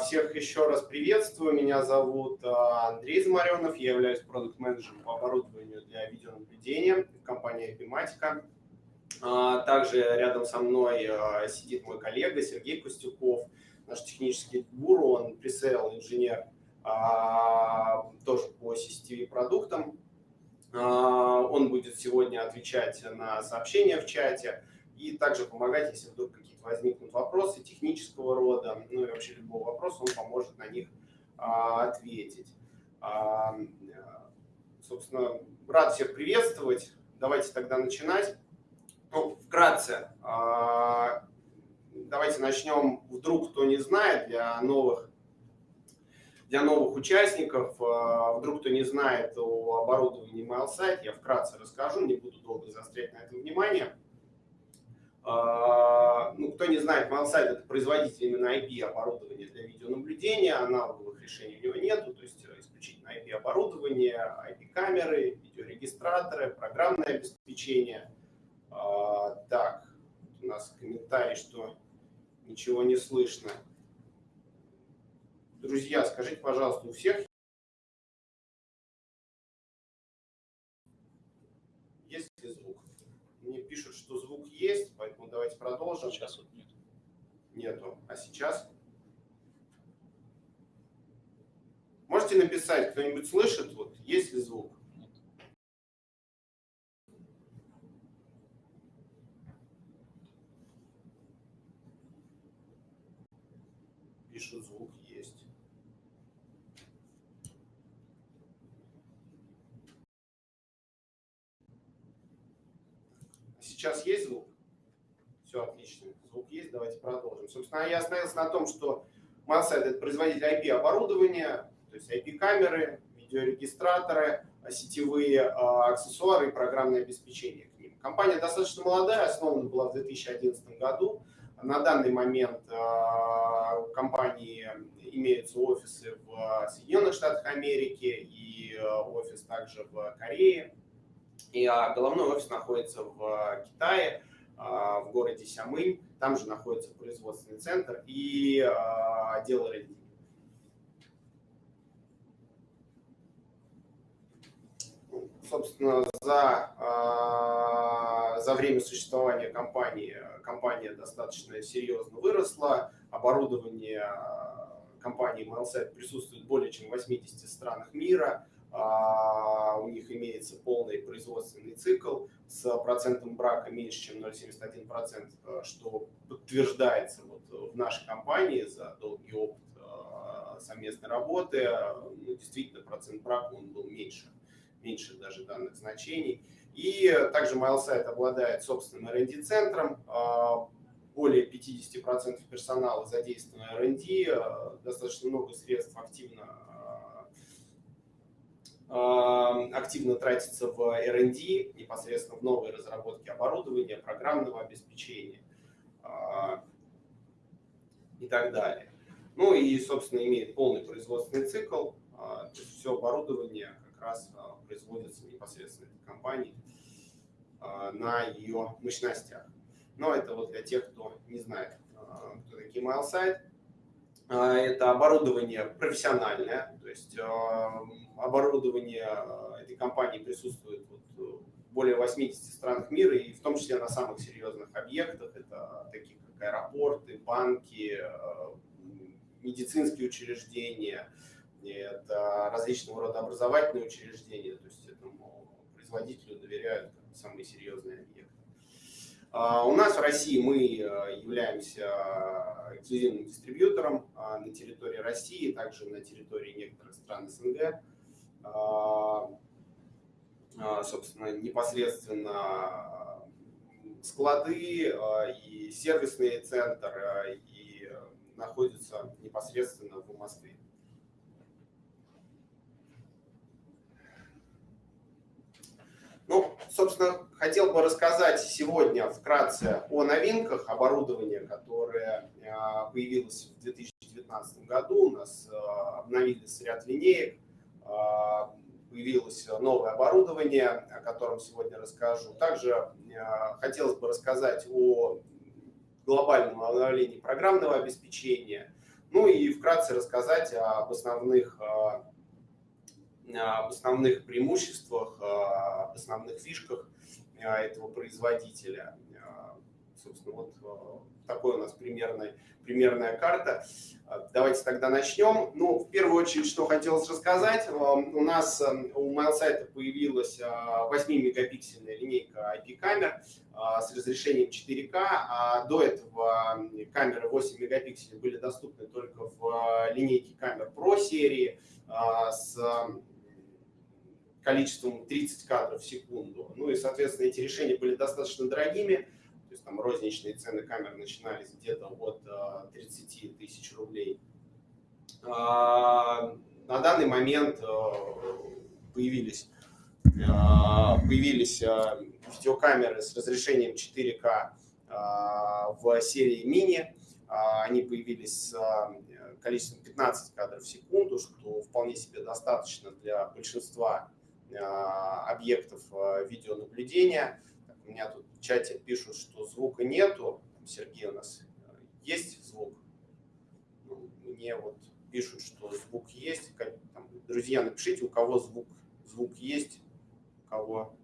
Всех еще раз приветствую. Меня зовут а, Андрей Замаренов. Я являюсь продукт-менеджером по оборудованию для видеонаблюдения в компании Epimatica. А, также рядом со мной а, сидит мой коллега Сергей Костюков, наш технический гуру, он пресейл инженер тоже по CCTV продуктам. Он будет сегодня отвечать на сообщения в чате и также помогать, если вдруг возникнут вопросы технического рода, ну и вообще любого вопроса, он поможет на них а, ответить. А, собственно, рад всех приветствовать. Давайте тогда начинать. Ну, вкратце, а, давайте начнем, вдруг кто не знает, для новых для новых участников, вдруг кто не знает о оборудовании MailSite, я вкратце расскажу, не буду долго заострять на это внимание. А, ну, кто не знает, Mailsite это производитель именно IP оборудования для видеонаблюдения, аналоговых решений у него нету, то есть исключительно IP оборудование, IP камеры, видеорегистраторы, программное обеспечение. А, так, у нас комментарий, что ничего не слышно. Друзья, скажите, пожалуйста, у всех есть ли звук? Мне пишут, что звук есть, поэтому давайте продолжим. Сейчас вот нет. Нету. А сейчас? Можете написать, кто-нибудь слышит, вот, есть ли звук? Нет. Пишут, звук есть. Сейчас есть звук? Все отлично. Звук есть, давайте продолжим. Собственно, я остановился на том, что Mansite – это производитель IP-оборудования, то есть IP-камеры, видеорегистраторы, сетевые а, аксессуары и программное обеспечение к ним. Компания достаточно молодая, основана была в 2011 году. На данный момент а, у компании имеются офисы в Соединенных Штатах Америки и а, офис также в Корее. И а, головной офис находится в а, Китае, а, в городе Сямынь. Там же находится производственный центр и отдел R&D. Собственно, за, за время существования компании компания достаточно серьезно выросла. Оборудование компании MailSite присутствует более чем в 80 странах мира. А, у них имеется полный производственный цикл с процентом брака меньше, чем 0,71%, э, что подтверждается вот в нашей компании за долгий опыт э, совместной работы. Ну, действительно, процент брака он был меньше, меньше даже данных значений. И также MailSite обладает собственным R&D-центром, э, более 50% персонала задействовано R&D, достаточно много средств активно активно тратится в R&D, непосредственно в новые разработки оборудования, программного обеспечения а, и так далее. Ну и, собственно, имеет полный производственный цикл, а, то есть все оборудование как раз а, производится непосредственно этой компанией на ее мощностях. Но это вот для тех, кто не знает, кто такие MailSite. Это оборудование профессиональное, то есть оборудование э, этой компании присутствует э, в более 80 странах мира, и в том числе на самых серьезных объектах, это такие как аэропорты, банки, медицинские учреждения, это различного рода образовательные учреждения, то есть этому производителю доверяют самые серьезные объекты. А, у нас в России мы являемся эксклюзивным дистрибьютором а, на территории России, также на территории некоторых стран СНГ. А, собственно, непосредственно склады а, и сервисный центр и находятся непосредственно в Москве. Ну, собственно, хотел бы рассказать сегодня вкратце о новинках оборудования, которое появилось в 2019 году. У нас обновились ряд линеек а, появилось новое оборудование, о котором сегодня расскажу. Также хотелось бы рассказать о глобальном обновлении программного обеспечения. Ну и вкратце рассказать об основных, об основных преимуществах, об основных фишках этого производителя. Собственно, вот такой у нас примерный, примерная карта. Давайте тогда начнем. Ну, в первую очередь, что хотелось рассказать. У нас у MailSite появилась 8-мегапиксельная линейка IP-камер с разрешением 4К, а до этого камеры 8 мегапикселей были доступны только в линейке камер Pro серии с количеством 30 кадров в секунду. Ну и, соответственно, эти решения были достаточно дорогими то есть там розничные цены камер начинались где-то от 30 э, тысяч рублей. А, на данный момент э, появились, э, появились видеокамеры с разрешением 4К в серии мини. Они появились с количеством 15 кадров в секунду, что вполне себе достаточно для большинства объектов видеонаблюдения. У меня тут в чате пишут, что звука нету. Сергей у нас э, есть звук. Ну, мне вот пишут, что звук есть. Друзья, напишите, у кого звук, звук есть, у кого,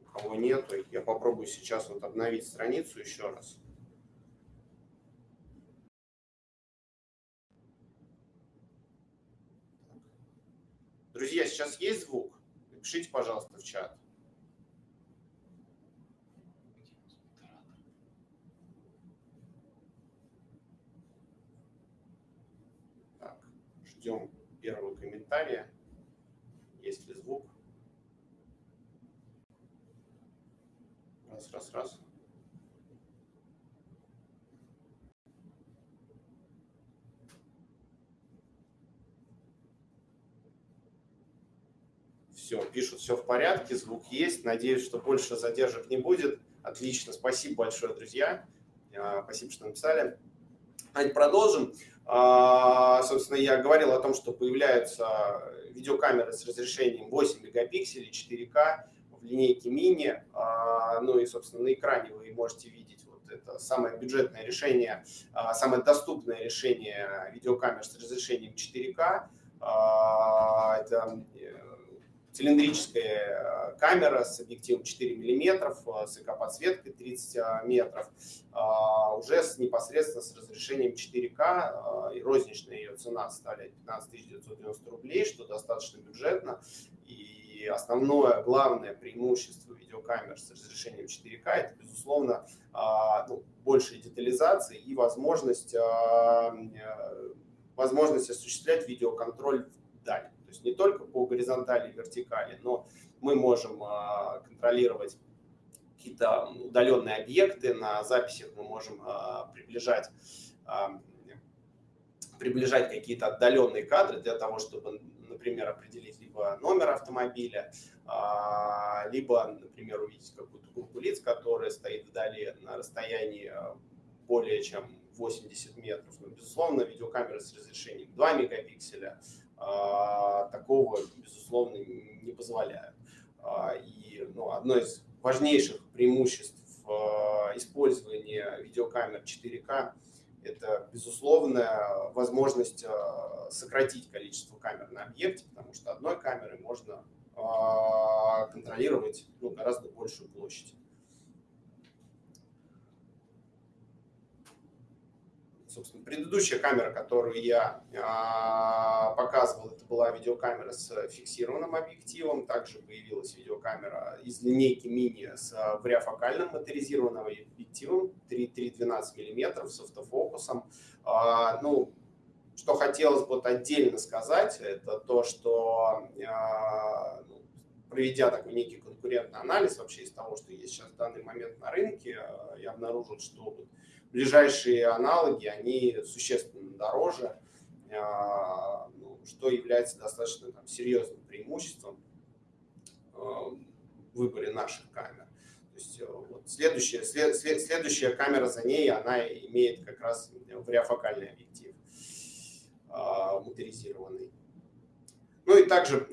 у кого нету. Я попробую сейчас вот обновить страницу еще раз. Друзья, сейчас есть звук? Напишите, пожалуйста, в чат. Ждем первого комментария. Есть ли звук? Раз, раз, раз. Все, пишут, все в порядке, звук есть. Надеюсь, что больше задержек не будет. Отлично, спасибо большое, друзья. А, спасибо, что написали. Давайте продолжим. А, собственно, я говорил о том, что появляются видеокамеры с разрешением 8 мегапикселей, 4К в линейке мини. А, ну и, собственно, на экране вы можете видеть вот это самое бюджетное решение, самое доступное решение видеокамер с разрешением 4К. Это э, цилиндрическая э, камера с объективом 4 мм, э, с эко-подсветкой 30 э, метров, уже с, непосредственно с разрешением 4К, и розничная ее цена составляет 15 990 рублей, что достаточно бюджетно. И основное, главное преимущество видеокамер с разрешением 4К – это, безусловно, ну, большая детализация и возможность, возможность осуществлять видеоконтроль вдаль. То есть не только по горизонтали и вертикали, но мы можем а, контролировать какие-то удаленные объекты. На записях мы можем а, приближать, а, приближать какие-то отдаленные кадры для того, чтобы, например, определить либо номер автомобиля, либо, например, увидеть какую-то группу лиц, которая стоит вдали на расстоянии более чем 80 метров. Но, безусловно, видеокамеры с разрешением 2 мегапикселя, такого, безусловно, не позволяют. А, и ну, одно из важнейших преимуществ а, использования видеокамер 4К это, безусловная возможность сократить количество камер на объекте, потому что одной камерой можно контролировать ну, гораздо большую площадь. Собственно, предыдущая камера, которую я а, показывал, это была видеокамера с фиксированным объективом. Также появилась видеокамера из линейки мини с вариофокальным моторизированным объективом 3,12 мм с автофокусом. А, ну, что хотелось бы отдельно сказать, это то, что а, ну, проведя такой некий конкурентный анализ вообще из того, что есть сейчас в данный момент на рынке, я обнаружил, что ближайшие аналоги, они существенно дороже, а, ну, что является достаточно там, серьезным преимуществом а, в выборе наших камер. То есть, э, вот следующая, след, след, следующая камера за ней, она имеет как раз вариофокальный объектив а, моторизированный. Ну и также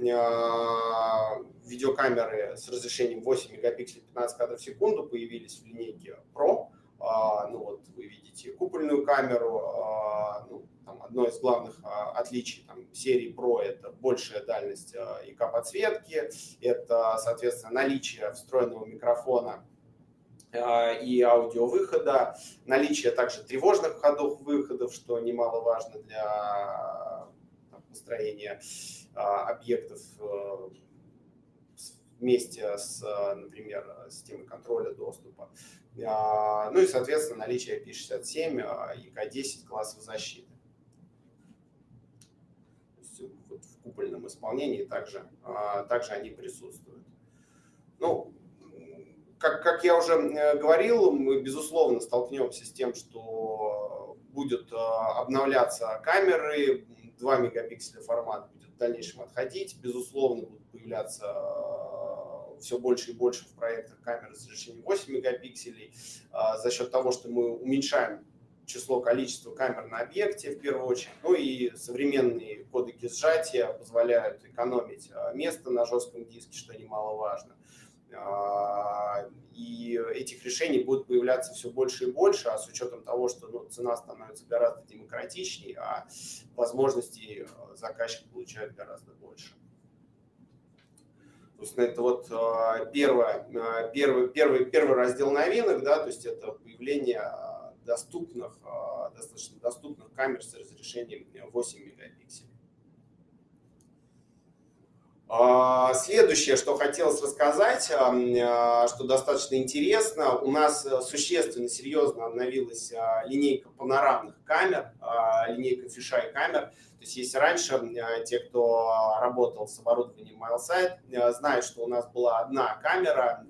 видеокамеры с разрешением 8 мегапикселей 15 кадров в секунду появились в линейке Pro. А, ну вот вы видите купольную камеру, а, одно из главных отличий там, серии Pro – это большая дальность ИК-подсветки, это, соответственно, наличие встроенного микрофона и аудиовыхода, наличие также тревожных входов выходов, что немаловажно для построения объектов вместе с, например, системой контроля доступа. А, ну и, соответственно, наличие IP67 и К10 классов защиты. Вот в купольном исполнении также, а, также они присутствуют. Ну, как, как я уже э, говорил, мы, безусловно, столкнемся с тем, что будут а, обновляться камеры, 2 мегапикселя формат будет в дальнейшем отходить, безусловно, будут появляться все больше и больше в проектах камеры с разрешением 8 мегапикселей а, за счет того, что мы уменьшаем число, количество камер на объекте в первую очередь. Ну и современные кодеки сжатия позволяют экономить а, место на жестком диске, что немаловажно. А, и этих решений будет появляться все больше и больше, а с учетом того, что ну, цена становится гораздо демократичнее, а возможностей заказчик получает гораздо больше. То есть это вот а, первое, а, первый, первый, первый раздел новинок, да, то есть это появление а, доступных, достаточно доступных камер с разрешением 8 мегапикселей. Следующее, что хотелось рассказать, что достаточно интересно, у нас существенно, серьезно обновилась линейка панорамных камер, линейка фишай камер. То есть если раньше те, кто работал с оборудованием MileSight, знают, что у нас была одна камера,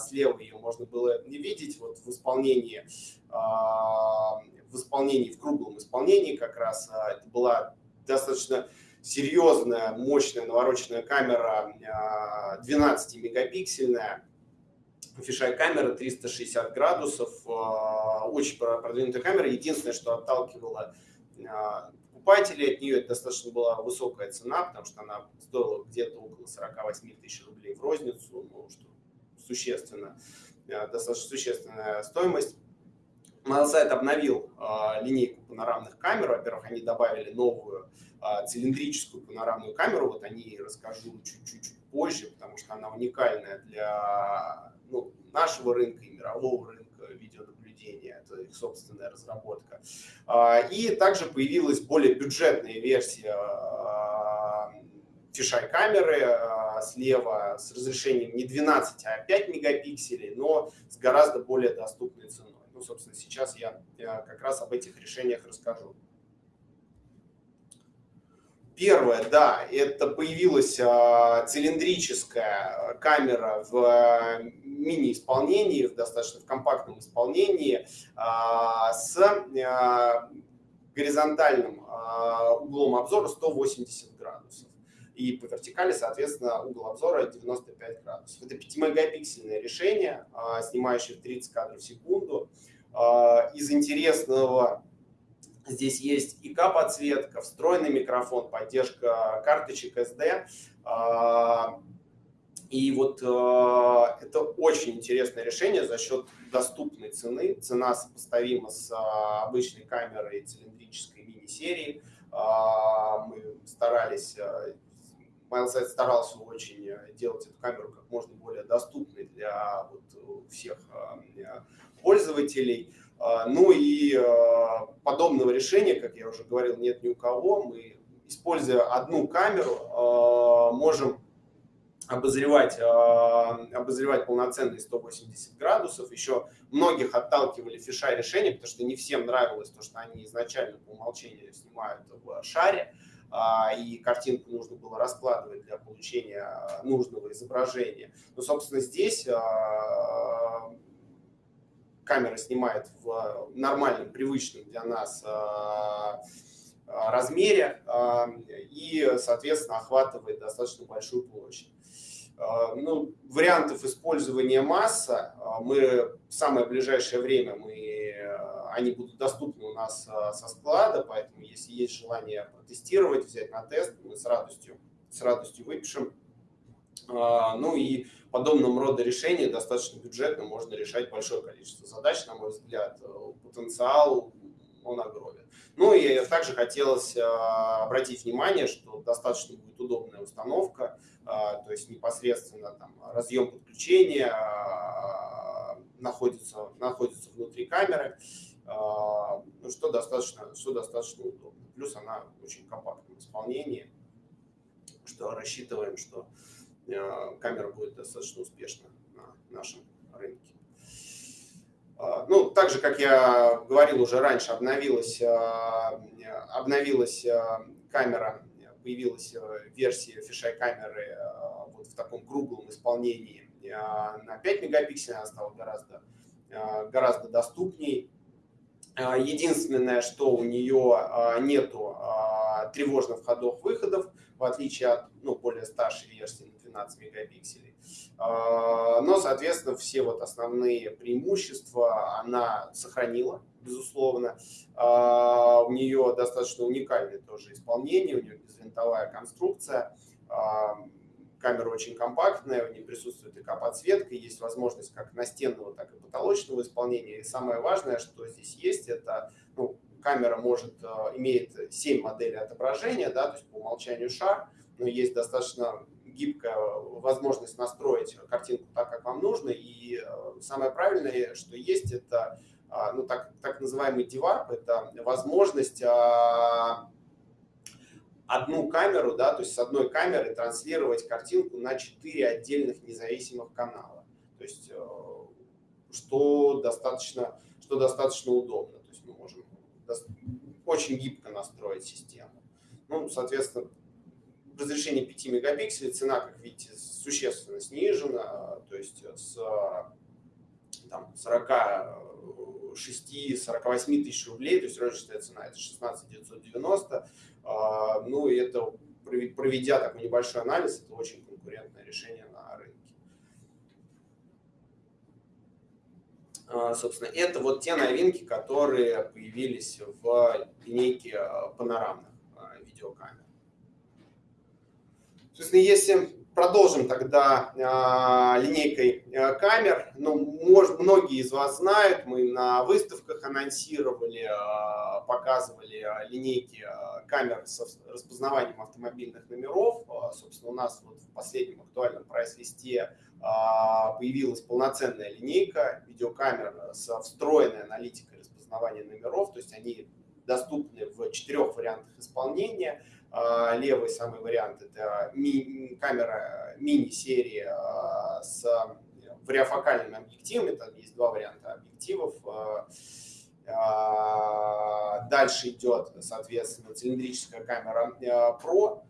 слева ее можно было не видеть вот в исполнении, в исполнении, в круглом исполнении как раз это была достаточно серьезная, мощная навороченная камера 12-мегапиксельная, фишай камера 360 градусов, очень продвинутая камера. Единственное, что отталкивало покупателей от нее, это достаточно была высокая цена, потому что она стоила где-то около 48 тысяч рублей в розницу, ну, что существенно, достаточно существенная стоимость. Моносайт обновил э, линейку панорамных камер. Во-первых, они добавили новую э, цилиндрическую панорамную камеру. Вот о ней расскажу чуть-чуть позже, потому что она уникальная для ну, нашего рынка и мирового рынка видеонаблюдения. Это их собственная разработка. Э, и также появилась более бюджетная версия фишай камеры слева с разрешением не 12, а 5 мегапикселей, но с гораздо более доступной ценой. Ну, собственно, сейчас я, я как раз об этих решениях расскажу. Первое, да, это появилась а, цилиндрическая камера в а, мини-исполнении, в достаточно в компактном исполнении а, с а, горизонтальным а, углом обзора 180 градусов. И по вертикали, соответственно, угол обзора 95 градусов. Это 5-мегапиксельное решение, а, снимающее 30 кадров в секунду. А, из интересного здесь есть ИК-подсветка, встроенный микрофон, поддержка карточек SD. А, и вот это очень интересное решение за счет доступной цены. Цена сопоставима с обычной камерой цилиндрической мини-серии. Мы старались MileSight старался очень э, делать эту камеру как можно более доступной для вот э, всех э, пользователей. А, ну и подобного решения, как я уже говорил, нет ни у кого. Мы, используя одну камеру, можем обозревать, обозревать полноценные 180 градусов. Еще многих отталкивали фишай решения, потому что не всем нравилось то, что они изначально по умолчанию снимают в шаре. А, и картинку нужно было раскладывать для получения а, нужного изображения. Но, собственно, здесь а, камера снимает в нормальном, привычном для нас размере и, соответственно, охватывает достаточно большую площадь. Ну, вариантов использования масса мы в самое ближайшее время мы они будут доступны у нас со склада, поэтому если есть желание протестировать, взять на тест, мы с радостью, с радостью выпишем. А, ну и подобным рода решения достаточно бюджетно можно решать большое количество задач, на мой взгляд. Потенциал он огромен. Ну и также хотелось обратить внимание, что достаточно будет удобная установка, то есть непосредственно там разъем подключения находится, находится внутри камеры, ну, что, достаточно, что достаточно удобно. Плюс она очень компактном исполнении, что рассчитываем, что камера будет достаточно успешна на нашем рынке. А, ну, так же, как я говорил уже раньше, обновилась, а, обновилась камера, появилась версия фишай камеры вот в таком круглом исполнении на 5 мегапикселей, она стала гораздо, гораздо доступней. Единственное, что у нее нету тревожных входов-выходов, в отличие от ну, более старшей версии на 12 мегапикселей. А, но, соответственно, все вот основные преимущества она сохранила, безусловно. А, у нее достаточно уникальное тоже исполнение, у нее безвинтовая конструкция. А, камера очень компактная, в ней присутствует ИК-подсветка, есть возможность как настенного, так и потолочного исполнения. И самое важное, что здесь есть, это ну, камера может, имеет 7 моделей отображения, да, то есть по умолчанию шар, но есть достаточно гибкая возможность настроить картинку так, как вам нужно. И э, самое правильное, что есть, это а, ну, так, так называемый деварп, это возможность а, одну камеру, да, то есть с одной камеры транслировать картинку на четыре отдельных независимых канала. То есть э, что достаточно, что достаточно удобно. То есть мы можем очень гибко настроить систему. Ну, соответственно, разрешение 5 мегапикселей, цена, как видите, существенно снижена, то есть с там, 46-48 тысяч рублей, то есть розничная цена это 16 990, а, ну и это, проведя такой небольшой анализ, это очень конкурентное решение на рынке. А, собственно, это вот те новинки, которые появились в линейке панорамных а, видеокамер. Собственно, если продолжим тогда э, линейкой э, камер, ну, может, многие из вас знают, мы на выставках анонсировали, э, показывали линейки камер с распознаванием автомобильных номеров. Собственно, у нас вот в последнем актуальном прайс-листе появилась полноценная линейка видеокамер с встроенной аналитикой распознавания номеров, то есть они доступны в четырех вариантах исполнения – левый самый вариант – это ми камера мини-серии а, с вариофокальными объективами. Там есть два варианта объективов. А, дальше идет, соответственно, цилиндрическая камера Pro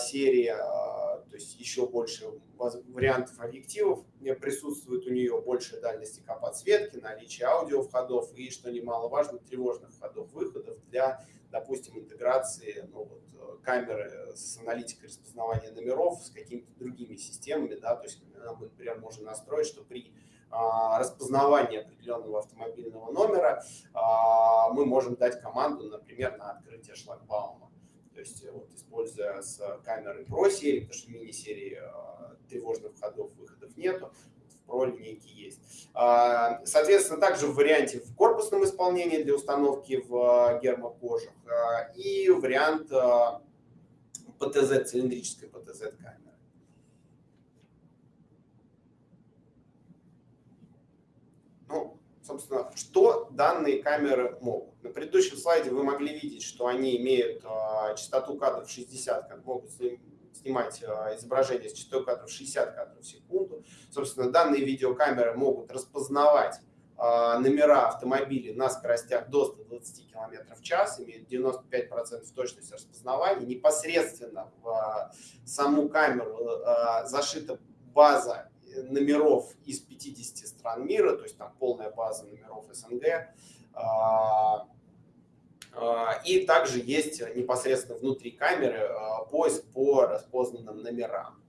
серии, то есть еще больше вариантов объективов присутствует у нее, большая дальность ИК подсветки, наличие аудиовходов и, что немаловажно, тревожных входов-выходов для, допустим, интеграции ну, вот, камеры с аналитикой распознавания номеров, с какими-то другими системами, да, то есть мы, например, можем настроить, что при а, распознавании определенного автомобильного номера а, мы можем дать команду, например, на открытие шлагбаума. То есть, вот, используя с камеры Pro серии, потому что мини-серии тревожных входов, выходов нету, линейке есть. Соответственно, также в варианте в корпусном исполнении для установки в гермокожах и вариант ПТЗ, цилиндрической ПТЗ-камеры. Ну, собственно, что данные камеры могут? На предыдущем слайде вы могли видеть, что они имеют частоту кадров 60, как могут снимать э, изображение с частотой кадров 60 кадров в секунду. Собственно, данные видеокамеры могут распознавать а, номера автомобилей на скоростях до 120 км в час, имеют 95% точность распознавания. Непосредственно в а, саму камеру зашита база номеров из 50 стран мира, то есть там полная база номеров СНГ. И также есть непосредственно внутри камеры поиск по распознанным номерам.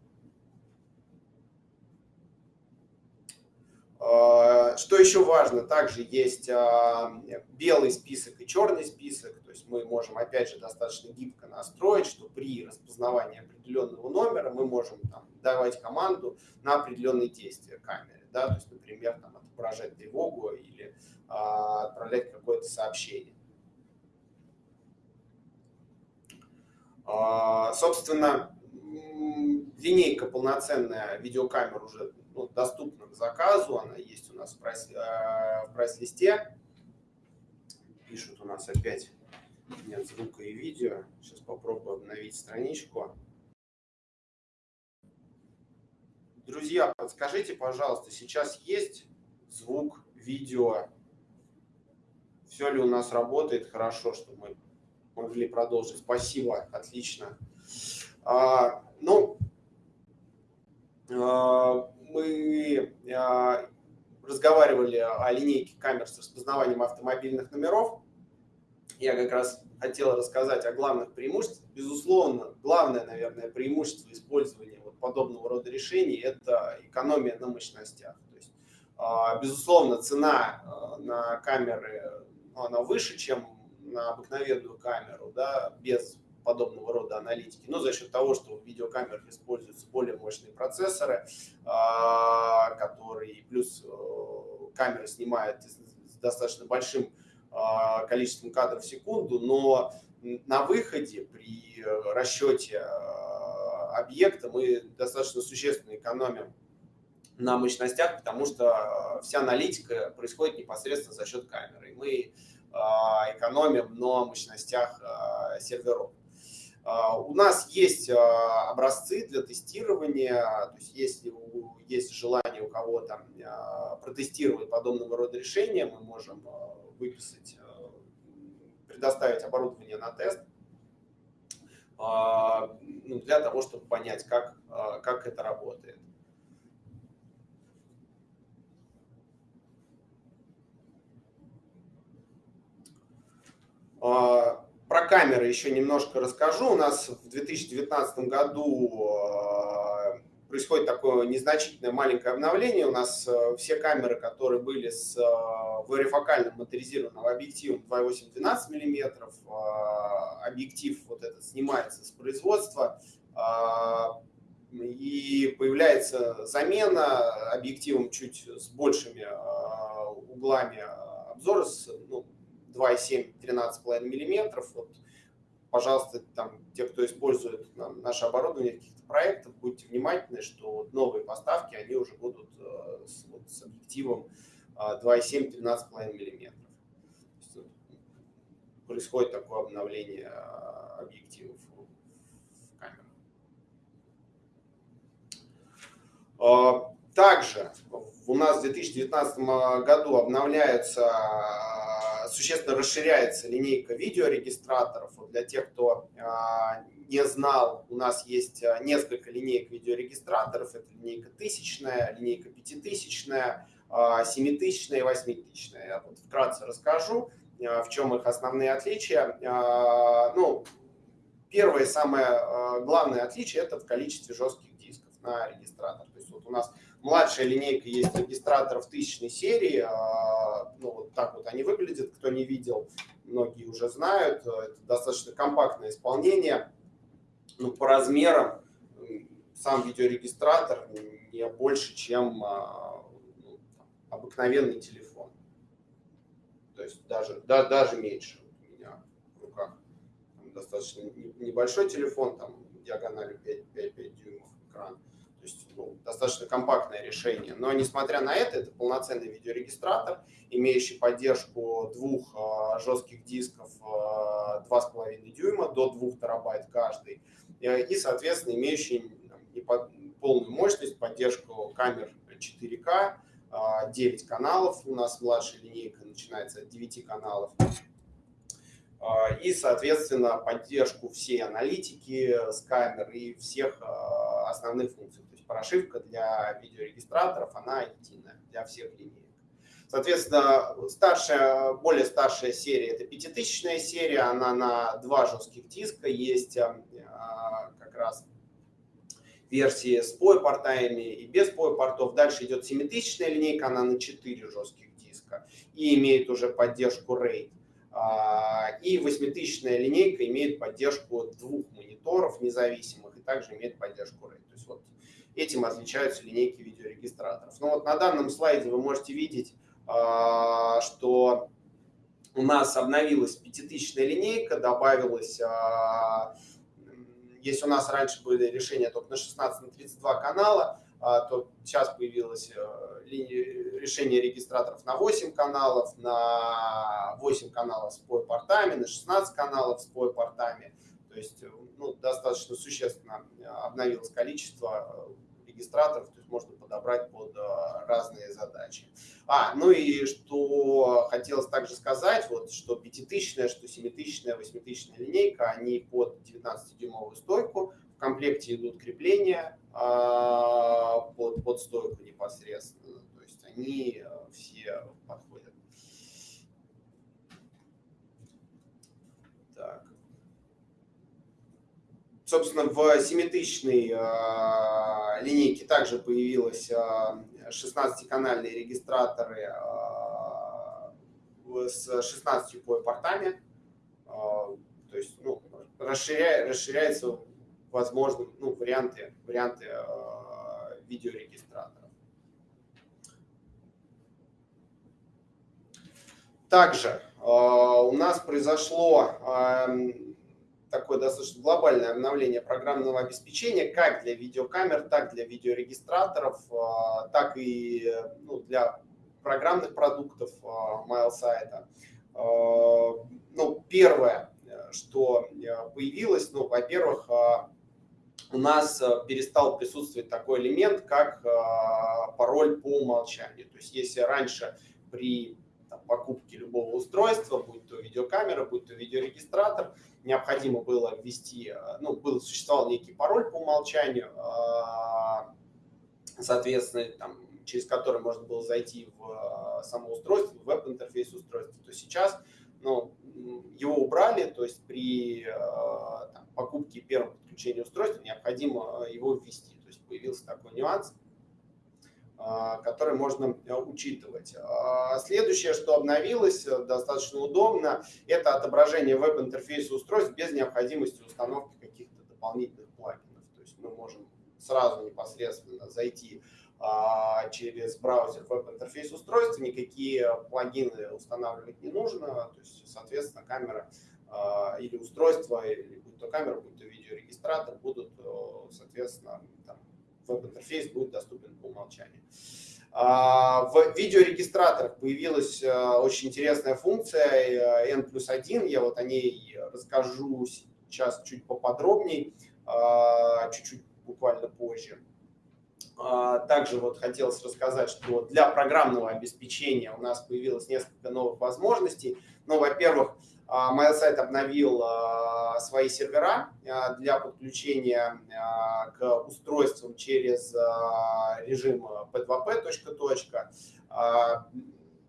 А, что еще важно, также есть а, белый список и черный список, то есть мы можем опять же достаточно гибко настроить, что при распознавании определенного номера мы можем там, давать команду на определенные действия камеры, да, то есть, например, там, отображать тревогу или а, отправлять какое-то сообщение. Собственно, линейка полноценная видеокамер уже ну, доступна к заказу, она есть у нас в прайс-листе. Пишут у нас опять нет звука и видео. Сейчас попробую обновить страничку. Друзья, подскажите, пожалуйста, сейчас есть звук, видео? Все ли у нас работает хорошо, чтобы мы могли продолжить? Спасибо, отлично. А, ну, а, мы а, разговаривали о линейке камер с распознаванием автомобильных номеров. Я как раз хотел рассказать о главных преимуществах. Безусловно, главное, наверное, преимущество использования вот подобного рода решений – это экономия на мощностях. То есть, а, безусловно, цена а, на камеры она выше, чем на обыкновенную камеру, да, без подобного рода аналитики, но за счет того, что в видеокамерах используются более мощные процессоры, а, которые плюс э, камера снимает с достаточно большим а, количеством кадров в секунду, но на выходе при расчете а, объекта мы достаточно существенно экономим на мощностях, потому что вся аналитика происходит непосредственно за счет камеры. И мы экономим на мощностях серверов. У нас есть образцы для тестирования, то есть если есть желание у кого-то протестировать подобного рода решения, мы можем выписать, э, предоставить оборудование на тест ну, для того, чтобы понять, как, как это работает. Про камеры еще немножко расскажу. У нас в 2019 году происходит такое незначительное маленькое обновление. У нас э, все камеры, которые были с э, варифокальным моторизированным объективом 2.8-12 мм, э, объектив вот этот снимается с производства, и появляется замена объективом чуть с большими углами обзора, с ну, 2,7-13,5 мм. Вот, пожалуйста, там, те, кто использует наше оборудование в проектов, будьте внимательны, что новые поставки, они уже будут э, с, вот, с объективом 2,7-13,5 мм. Происходит такое обновление э, объективов в камерах. Э, также у нас в 2019 году обновляется существенно расширяется линейка видеорегистраторов. Вот для тех, кто а, не знал, у нас есть а, несколько линеек видеорегистраторов. Это линейка тысячная, линейка пятитысячная, а, семитысячная и восьмитысячная. Я вот вкратце расскажу, в чем их основные отличия. Ну, первое самое главное отличие – это в количестве жестких дисков на регистратор. То есть вот у нас Младшая линейка есть регистраторов тысячной серии. А, ну, вот так вот они выглядят. Кто не видел, многие уже знают. Это достаточно компактное исполнение. Ну, по размерам сам видеорегистратор не больше, чем а, ну, обыкновенный телефон. То есть даже, да, даже меньше у меня в руках. Достаточно небольшой телефон, там диагональю 5-5 дюймов экран. То есть ну, достаточно компактное решение. Но несмотря на это, это полноценный видеорегистратор, имеющий поддержку двух э, жестких дисков э, 2,5 дюйма до 2 терабайт каждый. Э, и, соответственно, имеющий там, полную мощность, поддержку камер 4К, 9 каналов. У нас младшая линейка начинается от 9 каналов. И, соответственно, поддержку всей аналитики с камер и всех основных функций прошивка для видеорегистраторов, она единая для всех линеек. Соответственно, старшая, более старшая серия – это пятитысячная серия, она на два жестких диска, есть а, как раз версии с POE-портами и без POE-портов. Дальше идет семитысячная линейка, она на 4 жестких диска и имеет уже поддержку RAID. А, и восьмитысячная линейка имеет поддержку двух мониторов независимых и также имеет поддержку RAID. Этим отличаются линейки видеорегистраторов. Ну вот на данном слайде вы можете видеть, а, что у нас обновилась пятитысячная линейка, добавилась а, если у нас раньше были решения только на 16 на 32 канала, то сейчас появилось решение регистраторов на 8 каналов, на 8 каналов с портами, на 16 каналов с портами. То есть ну, достаточно существенно обновилось количество регистраторов, то есть можно подобрать под э, разные задачи. А, ну и что хотелось также сказать, вот, что пятитысячная, что семитысячная, восьмитысячная линейка, они под 19-дюймовую стойку, в комплекте идут крепления а, под, под стойку непосредственно, то есть они э, все подходят. Так. Собственно, в 7000 э, линейке также появились э, 16-канальные регистраторы э, с 16 портами. Э, то есть ну, расширяя, расширяются возможно, ну, варианты, варианты видеорегистраторов. Также э, у нас произошло такое достаточно глобальное обновление программного обеспечения как для видеокамер, так для видеорегистраторов, а, так и ну, для программных продуктов MailSite. А, ну, первое, что появилось, ну, во-первых, а, у нас перестал присутствовать такой элемент, как пароль по умолчанию. То есть если раньше при там, покупке любого устройства, будь то видеокамера, будь то видеорегистратор, необходимо было ввести, э, ну, был, существовал некий пароль по умолчанию, э, соответственно, там, через который можно было зайти в э, само устройство, в веб-интерфейс устройства, то сейчас ну, его убрали, то есть при там, покупке первого подключения устройства необходимо его ввести. То есть появился такой нюанс. А, которые можно э, учитывать. А, следующее, что обновилось э, достаточно удобно, это отображение веб-интерфейса устройств без необходимости установки каких-то дополнительных плагинов. То есть мы можем сразу непосредственно зайти а, через браузер веб-интерфейс устройства, никакие плагины устанавливать не нужно, то есть, соответственно, камера или устройство, или будь то камера, будь то видеорегистратор, будут, э, соответственно, там, веб-интерфейс будет доступен по умолчанию. А, в видеорегистраторах появилась э, очень интересная функция э, N плюс 1. Я вот о ней расскажу сейчас чуть поподробнее, а, чуть-чуть буквально позже. А, также вот хотелось рассказать, что для программного обеспечения у нас появилось несколько новых возможностей. Ну, во-первых, MailSite обновил свои сервера для подключения к устройствам через режим P2P точка точка.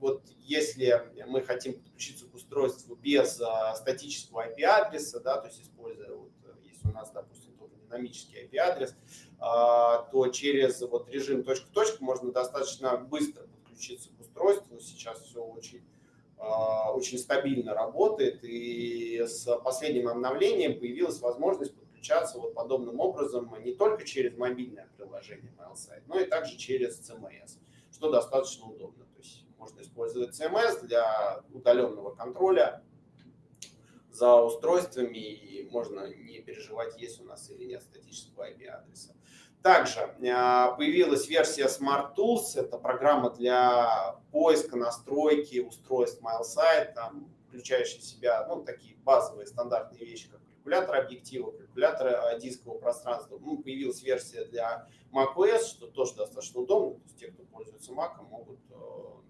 Вот если мы хотим подключиться к устройству без статического IP-адреса, да, то есть используя, вот, если у нас, допустим, только динамический IP-адрес, то через вот режим точка точка можно достаточно быстро подключиться к устройству. Сейчас все очень а, очень стабильно работает, и с последним обновлением появилась возможность подключаться вот подобным образом не только через мобильное приложение MailSite, но и также через CMS, что достаточно удобно. То есть можно использовать CMS для удаленного контроля за устройствами, и можно не переживать, есть у нас или нет статического IP-адреса. Также а, появилась версия Smart Tools, это программа для поиска, настройки устройств MailSite, там, включающая в себя ну, такие базовые стандартные вещи, как калькулятор объектива, калькулятор а, дискового пространства. Ну, появилась версия для macOS, что тоже достаточно удобно. То есть те, кто пользуется Mac, могут э,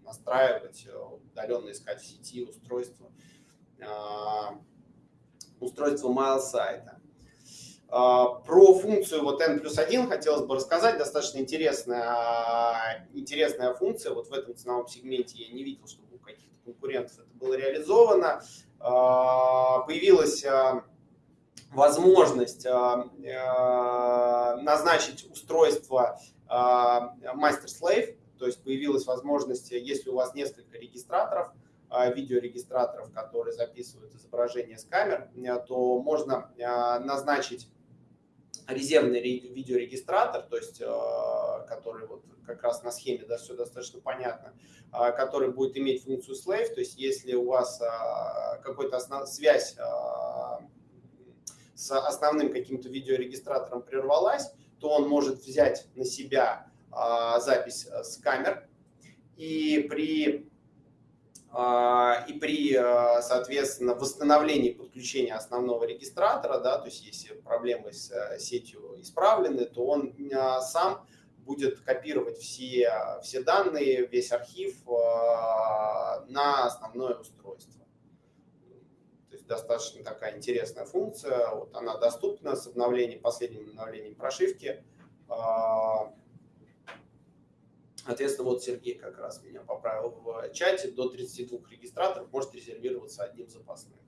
настраивать, удаленно искать в сети устройства, устройства MailSite. А, про функцию вот n плюс 1 хотелось бы рассказать. Достаточно интересная, интересная функция. Вот в этом ценовом сегменте я не видел, чтобы у каких-то конкурентов это было реализовано. А, появилась а, возможность назначить устройство мастер-слейв, то есть появилась возможность, если у вас несколько регистраторов, видеорегистраторов, которые записывают изображение с камер, то можно назначить резервный видеорегистратор, то есть э, который вот как раз на схеме да, все достаточно понятно, э, который будет иметь функцию slave, то есть если у вас э, какая-то связь с основным каким-то видеорегистратором прервалась, то он может взять на себя запись с камер. И при и при, а, соответственно, восстановлении подключения основного регистратора, да, то есть если проблемы с э, сетью исправлены, то он а, сам будет копировать все, все данные, весь архив на основное устройство. То есть достаточно такая интересная функция. Вот она доступна с обновлением, последним обновлением прошивки. Соответственно, вот Сергей как раз меня поправил в чате, до 32 регистраторов может резервироваться одним запасным.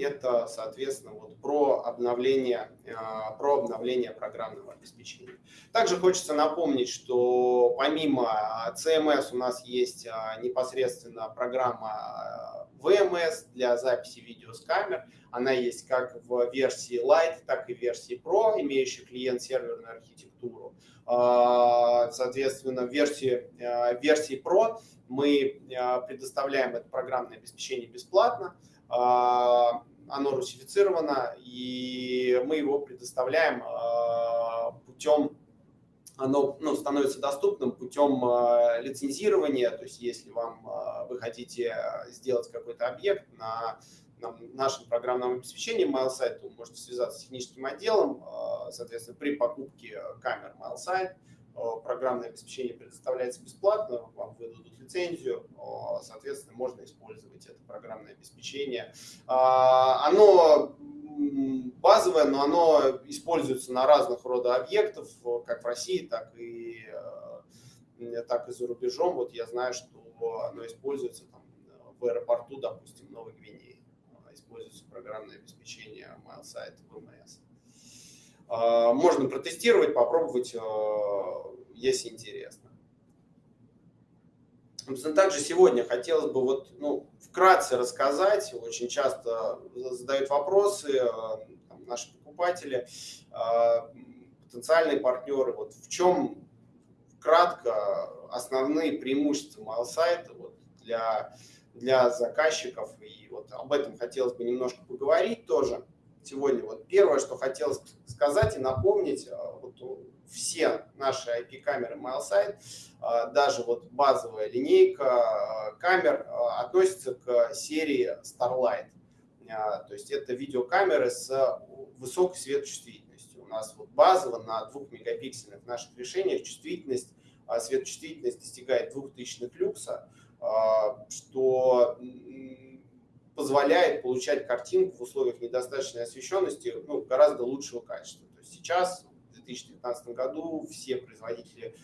Это, соответственно, вот про обновление, а, про обновление программного обеспечения. Также хочется напомнить, что помимо CMS у нас есть а, непосредственно программа VMS для записи видео с камер. Она есть как в версии Lite, так и в версии Pro, имеющая клиент-серверную архитектуру. Соответственно, в версии, в версии Pro мы предоставляем это программное обеспечение бесплатно. А, оно русифицировано, и мы его предоставляем а, путем, оно ну, становится доступным путем а, лицензирования, то есть если вам вы хотите сделать какой-то объект на, на нашем программном обеспечении MailSite, то вы можете связаться с техническим отделом, соответственно, при покупке камер MailSite, программное обеспечение предоставляется бесплатно, вам выдадут лицензию, соответственно, можно использовать это программное обеспечение. А, оно базовое, но оно используется на разных рода объектов, как в России, так и, э, так и за рубежом. Вот я знаю, что оно используется там, в аэропорту, допустим, Новой Гвинеи. Используется программное обеспечение MailSite VMS. А, можно протестировать, попробовать, а, если интересно. Также сегодня хотелось бы вот, ну, вкратце рассказать, очень часто задают вопросы а, там, наши покупатели, потенциальные партнеры, вот в чем кратко основные преимущества MailSite вот, для, для заказчиков, и вот об этом хотелось бы немножко поговорить тоже сегодня. Вот первое, что хотелось сказать и напомнить, э, вот все наши IP-камеры MailSite, э, даже вот базовая линейка э, камер относится к серии Starlight. То есть это видеокамеры с высокой светочувствительностью. У нас вот базово на 2 мегапиксельных наших решениях чувствительность, светочувствительность достигает 2000 люкса, что позволяет получать картинку в условиях недостаточной освещенности ну, гораздо лучшего качества. То есть сейчас, в 2019 году, все производители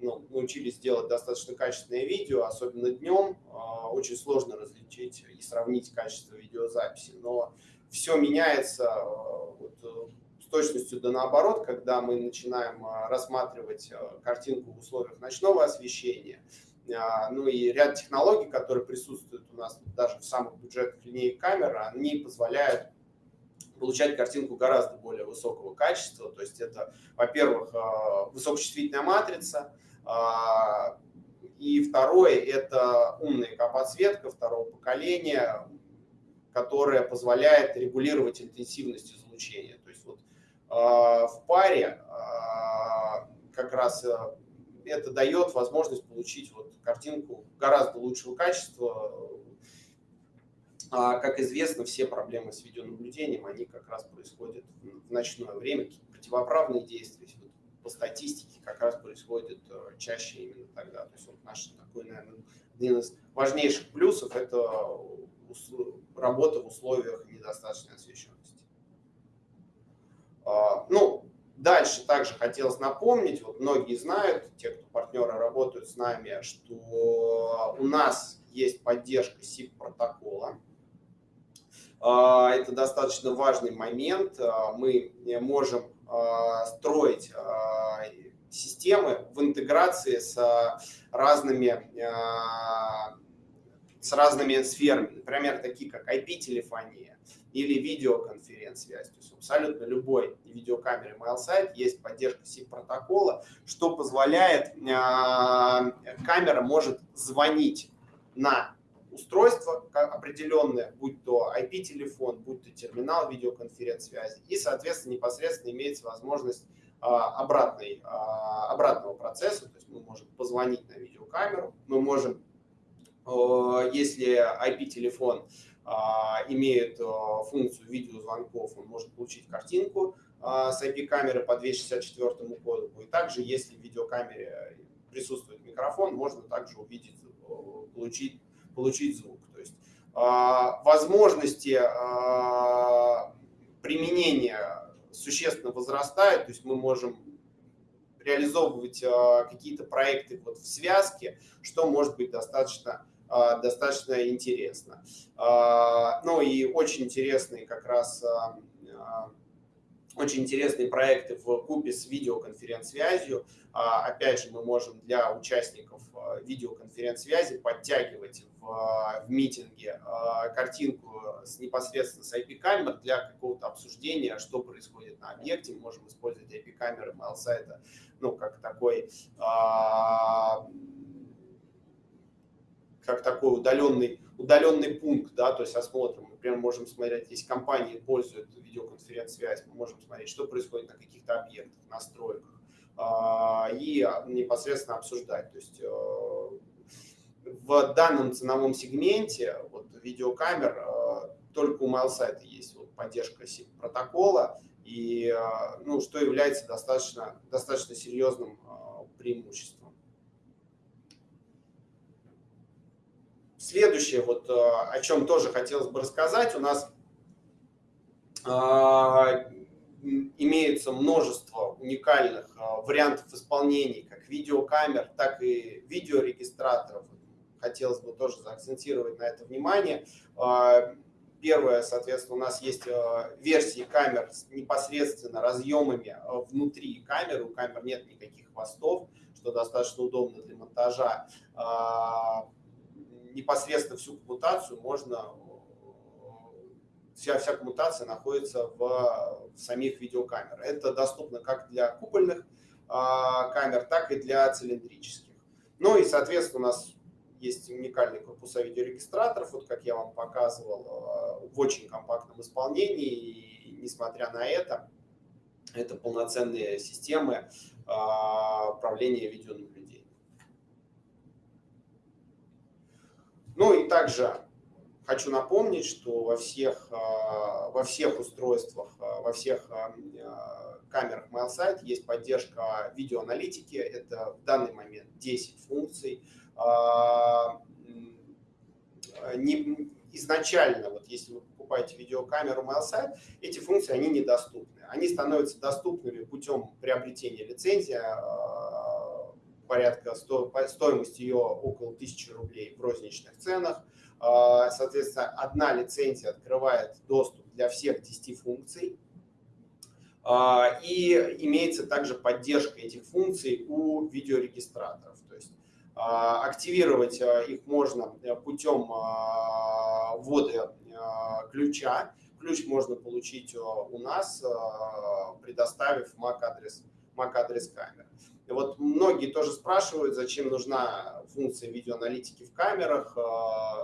ну, научились делать достаточно качественное видео, особенно днем. А, очень сложно различить и сравнить качество видеозаписи, но все меняется а, вот, э, с точностью да наоборот, когда мы начинаем а, рассматривать картинку в условиях ночного освещения – ну и ряд технологий, которые присутствуют у нас даже в самых бюджетных линейках камер, они позволяют получать картинку гораздо более высокого качества. То есть это, во-первых, а, высокочувствительная матрица, а, и второе – это умная подсветка второго поколения, которая позволяет регулировать интенсивность излучения. То есть вот в паре как раз это дает возможность получить вот картинку гораздо лучшего качества. А, как известно, все проблемы с видеонаблюдением, они как раз происходят в ночное время, противоправные действия по статистике как раз происходят э, чаще именно тогда. То есть вот наш такой, наверное, один из важнейших плюсов – это работа в условиях недостаточной освещенности. А, ну, Дальше также хотелось напомнить, вот многие знают, те, кто партнеры работают с нами, что у нас есть поддержка SIP протокола. А, это достаточно важный момент. А, мы можем а, строить системы в интеграции с разными, с разными сферами, например, такие как IP-телефония, или видеоконференц-связь. То есть абсолютно любой видеокамере MailSite есть поддержка SIP-протокола, что позволяет, э, камера может звонить на устройство определенное, будь то IP-телефон, будь то терминал видеоконференц-связи, и, соответственно, непосредственно имеется возможность обратной, обратного процесса, то есть мы можем позвонить на видеокамеру, мы можем, если IP-телефон имеет функцию видеозвонков, он может получить картинку с IP-камеры по 264 коду, и также, если в видеокамере присутствует микрофон, можно также увидеть, получить, получить звук. То есть возможности применения существенно возрастает, то есть мы можем реализовывать а, какие-то проекты вот в связке, что может быть достаточно, а, достаточно интересно. А, ну и очень интересные как раз очень интересные проекты в купе с видеоконференц-связью. Опять же, мы можем для участников видеоконференц-связи подтягивать в, в митинге а, картинку с непосредственно с IP-камер для какого-то обсуждения, что происходит на объекте. Мы можем использовать IP-камеры mail сайта ну, как такой а, как такой удаленный, удаленный пункт, да, то есть осмотрим. Например, можем смотреть, если компании пользуют видеоконференц-связь, мы можем смотреть, что происходит на каких-то объектах, настройках, а, и непосредственно обсуждать. То есть э, в данном ценовом сегменте вот, видеокамер э, только у MailSite есть вот, поддержка протокола, и, э, ну, что является достаточно, достаточно серьезным преимуществом. Следующее, вот, о чем тоже хотелось бы рассказать, у нас имеется множество уникальных вариантов исполнений как видеокамер, так и видеорегистраторов хотелось бы тоже заакцентировать на это внимание. Первое, соответственно, у нас есть версии камер с непосредственно разъемами внутри камеры. У камер нет никаких хвостов, что достаточно удобно для монтажа. Непосредственно всю коммутацию можно вся, вся коммутация находится в, в самих видеокамерах. Это доступно как для купольных камер, так и для цилиндрических. Ну и, соответственно, у нас есть уникальные корпуса видеорегистраторов, вот как я вам показывал, э, в очень компактном исполнении. И несмотря на это, это полноценные системы э, управления видеонаблюдением. Ну и также хочу напомнить, что во всех, э, во всех устройствах, во всех камерах MailSite есть поддержка видеоаналитики. Это в данный момент 10 функций. А, не, изначально, вот если вы покупаете видеокамеру MailSite, эти функции, они недоступны. Они становятся доступными путем приобретения лицензии, а, порядка сто, стоимости ее около 1000 рублей в розничных ценах. А, соответственно, одна лицензия открывает доступ для всех 10 функций. И имеется также поддержка этих функций у видеорегистраторов. То есть а, активировать а, их можно э, путем а, ввода ключа. Ключ можно получить у нас, предоставив MAC-адрес MAC адрес камеры. И вот многие тоже спрашивают, зачем нужна функция видеоаналитики в камерах.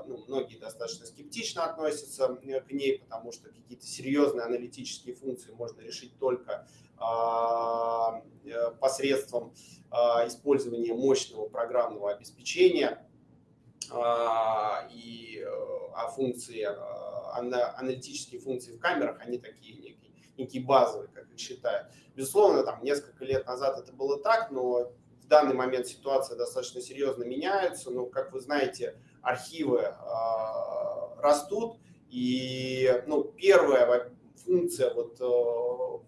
Ну, многие достаточно скептично относятся э, к ней, потому что какие-то серьезные аналитические функции можно решить только э, посредством а, использование мощного программного обеспечения а, и э, а функции, аналитические функции в камерах, они такие некие, некие базовые, считают. Безусловно, там несколько лет назад это было так, но в данный момент ситуация достаточно серьезно меняется. Но, как вы знаете, архивы э, растут, и ну, первая функция вот, э,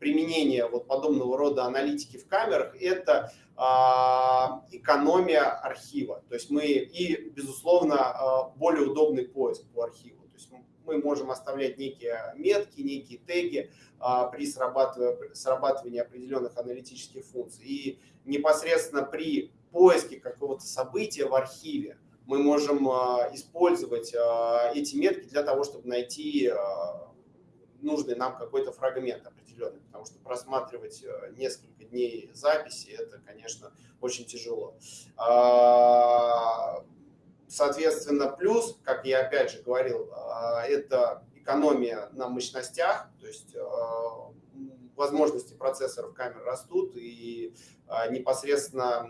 применение вот подобного рода аналитики в камерах – это а, экономия архива. То есть мы и, безусловно, а, более удобный поиск по архиву. То есть мы можем оставлять некие метки, некие теги а, при срабатывании, определенных аналитических функций. И непосредственно при поиске какого-то события в архиве мы можем использовать эти метки для того, чтобы найти нужный нам какой-то фрагмент определенный, потому что просматривать э, несколько дней записи, это, конечно, очень тяжело. А, соответственно, плюс, как я опять же говорил, это экономия на мощностях, то есть возможности процессоров камер растут, и непосредственно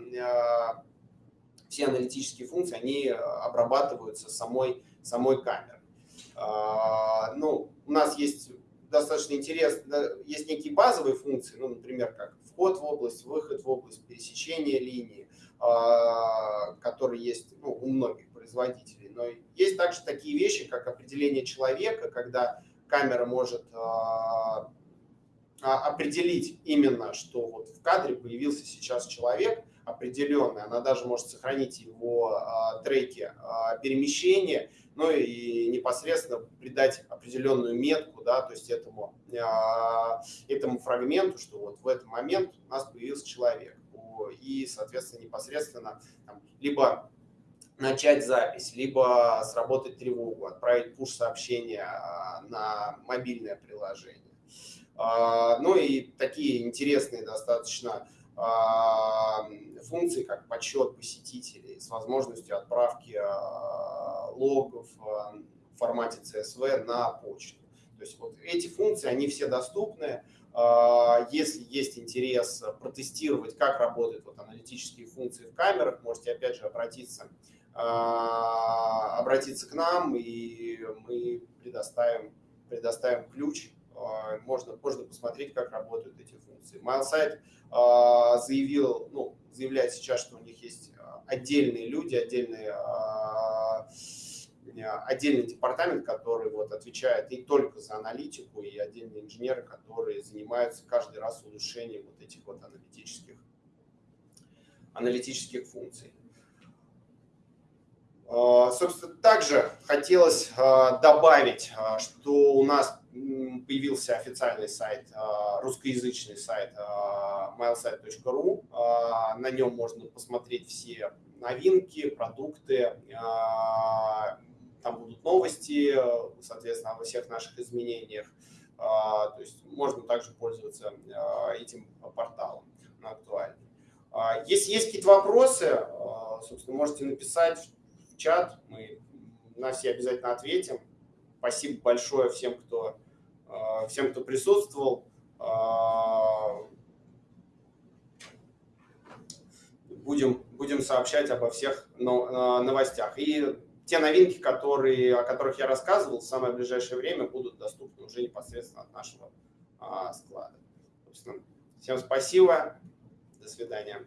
все аналитические функции, они обрабатываются самой, самой камерой. Ну, у нас есть достаточно интересно, есть некие базовые функции, ну, например, как вход в область, выход в область, пересечение линии, а, которые есть ну, у многих производителей. Но есть также такие вещи, как определение человека, когда камера может а, а, определить именно, что вот в кадре появился сейчас человек определенный, она даже может сохранить его треки перемещения, ну и непосредственно придать определенную метку, да, то есть этому, а, этому фрагменту, что вот в этот момент у нас появился человек. И, соответственно, непосредственно там, либо начать запись, либо сработать тревогу, отправить пуш-сообщение а, на мобильное приложение. А, ну и такие интересные достаточно функции, как подсчет посетителей с возможностью отправки логов в формате CSV на почту. То есть вот эти функции, они все доступны. А, если есть интерес протестировать, как работают вот аналитические функции в камерах, можете опять же обратиться, а, обратиться к нам, и мы предоставим, предоставим ключ. А, можно, можно посмотреть, как работают эти функции. MileSite заявил, ну, заявляет сейчас, что у них есть отдельные люди, отдельные отдельный департамент, который вот отвечает не только за аналитику, и отдельные инженеры, которые занимаются каждый раз улучшением вот этих вот аналитических, аналитических функций. А, собственно, также хотелось а, добавить, а, что у нас появился официальный сайт, русскоязычный сайт milesite.ru. На нем можно посмотреть все новинки, продукты, там будут новости, соответственно, обо всех наших изменениях. То есть можно также пользоваться этим порталом, он актуальный. Если есть какие-то вопросы, собственно, можете написать чат, мы на все обязательно ответим. Спасибо большое всем, кто, всем, кто присутствовал. Будем, будем сообщать обо всех новостях. И те новинки, которые, о которых я рассказывал, в самое ближайшее время будут доступны уже непосредственно от нашего а, склада. Всем спасибо. До свидания.